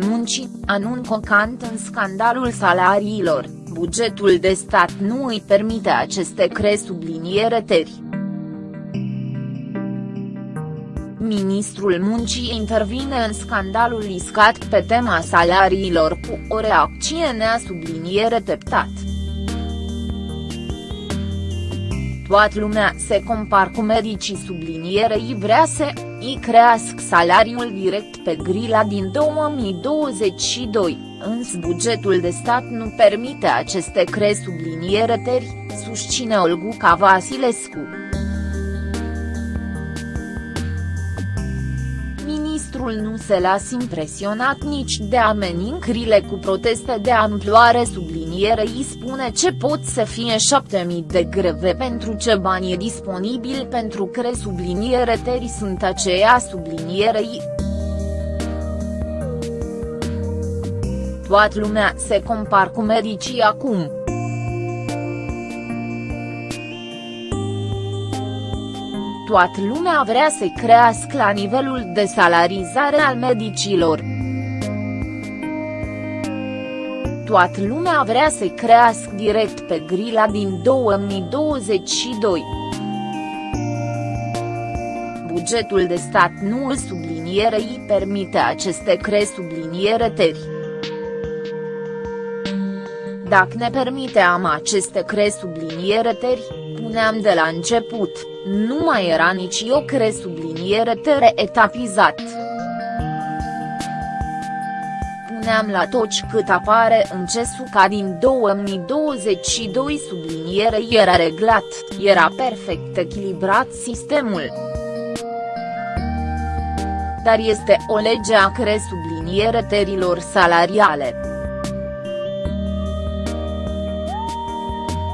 Muncii, anun cocant în scandalul salariilor, bugetul de stat nu îi permite aceste cre subliniere teri. Ministrul Muncii intervine în scandalul iscat pe tema salariilor cu o reacție nea subliniere teptat. Toată lumea se compar cu medicii sublinierei vrea să îi crească salariul direct pe grila din 2022, însă bugetul de stat nu permite aceste cre subliniere teri, susține Olguca Vasilescu. Ministrul nu se las impresionat nici de amenințările cu proteste de amploare îi spune ce pot să fie 7000 de greve pentru ce bani e disponibil pentru cre subliniere teri sunt aceea sublinierei. Toată lumea se compar cu medicii acum. Toată lumea vrea să crească la nivelul de salarizare al medicilor. Toată lumea vrea să crească direct pe grila din 2022. Bugetul de stat nu îl sublinierei permite aceste cre subliniere teri. Dacă ne permiteam aceste cre subliniere teri, puneam de la început, nu mai era nici o cre subliniere tere etapizat. Puneam la toci cât apare în cesul ca din 2022 subliniere era reglat, era perfect echilibrat sistemul. Dar este o lege a cre subliniere terilor salariale.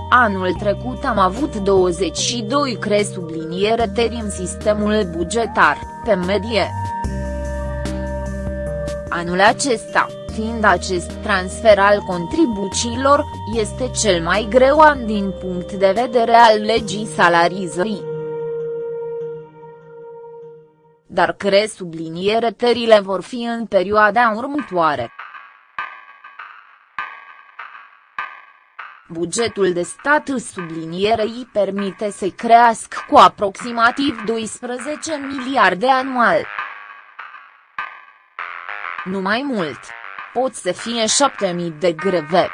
Anul trecut am avut 22 cre subliniere teri în sistemul bugetar, pe medie. Anul acesta, fiind acest transfer al contribuțiilor, este cel mai greu an din punct de vedere al legii salarizării. Dar cre subliniere terile vor fi în perioada următoare. Bugetul de stat sublinierei permite să crească cu aproximativ 12 miliarde anual. Nu mai mult. Pot să fie 7000 de greve.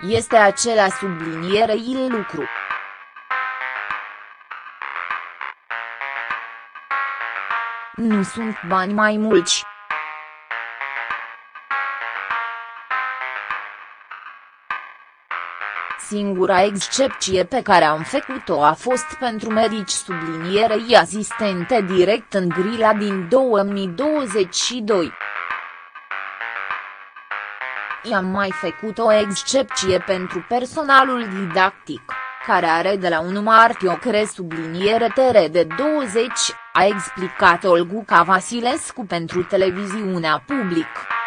Este acela sublinierei lucru. Nu sunt bani mai mulți. Singura excepție pe care am făcut-o a fost pentru medici sublinierei asistente direct în grila din 2022. I-am mai făcut o excepție pentru personalul didactic, care are de la 1 martie o cre subliniere tere de 20, a explicat Olguca Vasilescu pentru televiziunea publică.